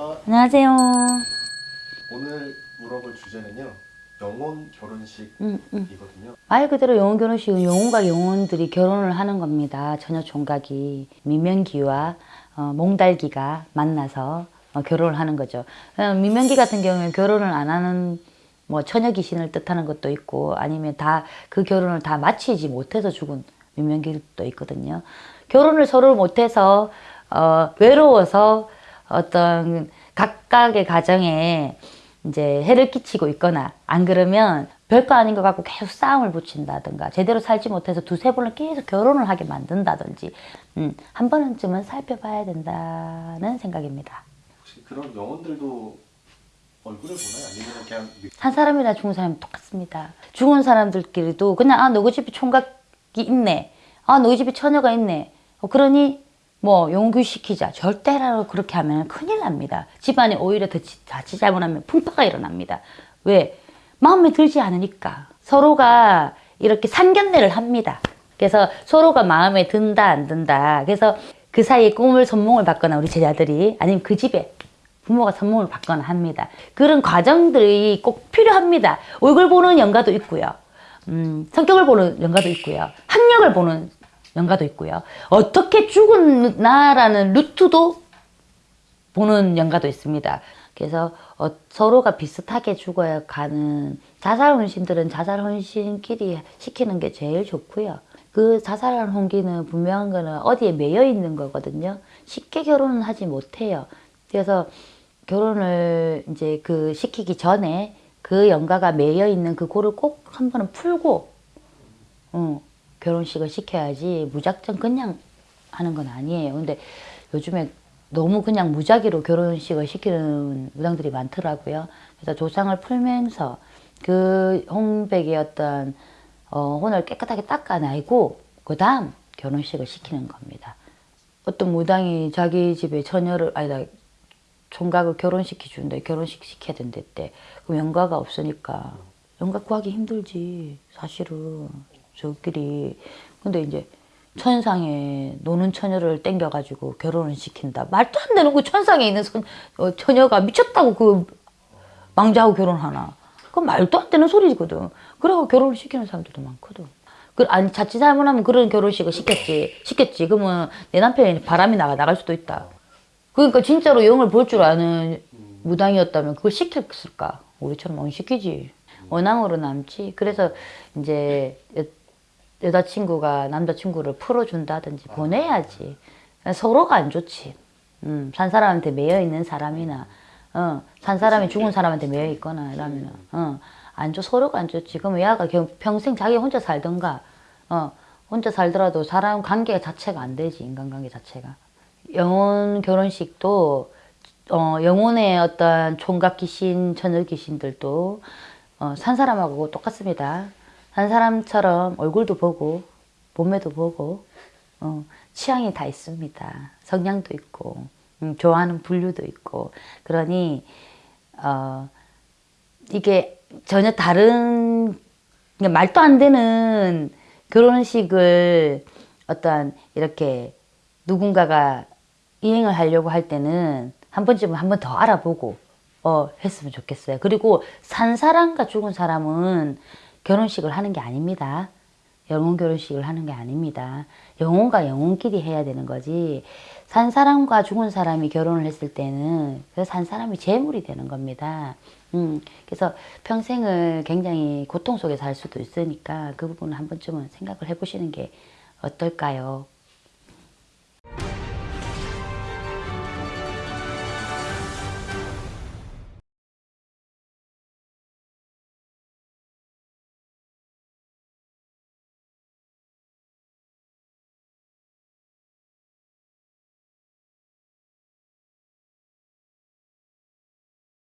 안녕하세요. 오늘 물어볼 주제는요. 영혼 결혼식이거든요. 음, 음. 말 그대로 영혼 결혼식은 영혼과 영혼들이 결혼을 하는 겁니다. 처녀 총각이 미명기와 어, 몽달기가 만나서 어, 결혼을 하는 거죠. 어, 미명기 같은 경우는 결혼을 안 하는 뭐 처녀 귀신을 뜻하는 것도 있고 아니면 다 그 결혼을 다 마치지 못해서 죽은 미명기도 있거든요. 결혼을 서로 못해서 어, 외로워서 어떤 각각의 가정에 이제 해를 끼치고 있거나 안 그러면 별거 아닌 것 같고 계속 싸움을 붙인다든가 제대로 살지 못해서 두세 번을 계속 결혼을 하게 만든다든지 음, 한 번쯤은 살펴봐야 된다는 생각입니다. 혹시 그런 영혼들도 얼굴을 보나요? 아니면 그냥 느- 한 사람이나 죽은 사람이 똑같습니다. 죽은 사람들끼리도 그냥 아 너희 집에 총각이 있네. 아 너희 집에 처녀가 있네. 어, 그러니 뭐 용규시키자. 절대로 그렇게 하면 큰일 납니다. 집안에 오히려 더 지- 자칫 잘못하면 풍파가 일어납니다. 왜? 마음에 들지 않으니까. 서로가 이렇게 상견례를 합니다. 그래서 서로가 마음에 든다 안 든다. 그래서 그 사이에 꿈을 선몽을 받거나 우리 제자들이 아니면 그 집에 부모가 선몽을 받거나 합니다. 그런 과정들이 꼭 필요합니다. 얼굴 보는 연가도 있고요. 음, 성격을 보는 연가도 있고요. 학력을 보는 연가도 있고요. 어떻게 죽었나라는 루트도 보는 연가도 있습니다. 그래서 어, 서로가 비슷하게 죽어야 가는 자살 혼신들은 자살 혼신끼리 시키는 게 제일 좋고요. 그 자살한 혼기는 분명한 거는 어디에 매여 있는 거거든요. 쉽게 결혼은 하지 못해요. 그래서 결혼을 이제 그 시키기 전에 그 연가가 매여 있는 그 골을 꼭한 번은 풀고 어, 결혼식을 시켜야지 무작정 그냥 하는 건 아니에요. 근데 요즘에 너무 그냥 무작위로 결혼식을 시키는 무당들이 많더라고요. 그래서 조상을 풀면서 그 홍백의 어떤 어, 혼을 깨끗하게 닦아내고 그 다음 결혼식을 시키는 겁니다. 어떤 무당이 자기 집에 처녀를 아니다 총각을 결혼시켜 준다 결혼식 시켜야 된대 그럼 연가가 없으니까 연가 구하기 힘들지 사실은 저끼리. 근데 이제 천상에 노는 처녀를 땡겨가지고 결혼을 시킨다. 말도 안 되는 그 천상에 있는 선, 어, 처녀가 미쳤다고 그 망자하고 결혼하나. 그건 말도 안 되는 소리거든. 그래서 결혼을 시키는 사람들도 많거든. 그, 아니 자칫 잘못하면 그런 결혼식을 시켰지. 시켰지. 그러면 내 남편이 바람이 나가 나갈 수도 있다. 그러니까 진짜로 영을 볼 줄 아는 무당이었다면 그걸 시켰을까? 우리처럼 안 시키지. 원앙으로 남지. 그래서 이제 여, 여자친구가 남자친구를 풀어준다든지 보내야지. 서로가 안 좋지. 음, 산 사람한테 매여 있는 사람이나, 어, 산 사람이 죽은 사람한테 매여 있거나 이러면, 어, 안 좋, 서로가 안 좋지. 그러면 야가 겨- 평생 자기 혼자 살던가, 어, 혼자 살더라도 사람 관계 자체가 안 되지. 인간관계 자체가. 영혼 결혼식도 어, 영혼의 어떤 총각 귀신, 처녀 귀신들도 어, 산 사람하고 똑같습니다. 산 사람처럼 얼굴도 보고 몸매도 보고 어, 취향이 다 있습니다. 성향도 있고 음, 좋아하는 분류도 있고 그러니 어, 이게 전혀 다른 그러니까 말도 안 되는 결혼식을 어떤 이렇게 누군가가 이행을 하려고 할 때는 한 번쯤은 한 번 더 알아보고 어 했으면 좋겠어요. 그리고 산 사람과 죽은 사람은 결혼식을 하는 게 아닙니다. 영혼 결혼식을 하는 게 아닙니다. 영혼과 영혼끼리 해야 되는 거지. 산 사람과 죽은 사람이 결혼을 했을 때는 그산 사람이 재물이 되는 겁니다. 음, 그래서 평생을 굉장히 고통 속에 살 수도 있으니까 그 부분을 한 번쯤은 생각을 해보시는 게 어떨까요?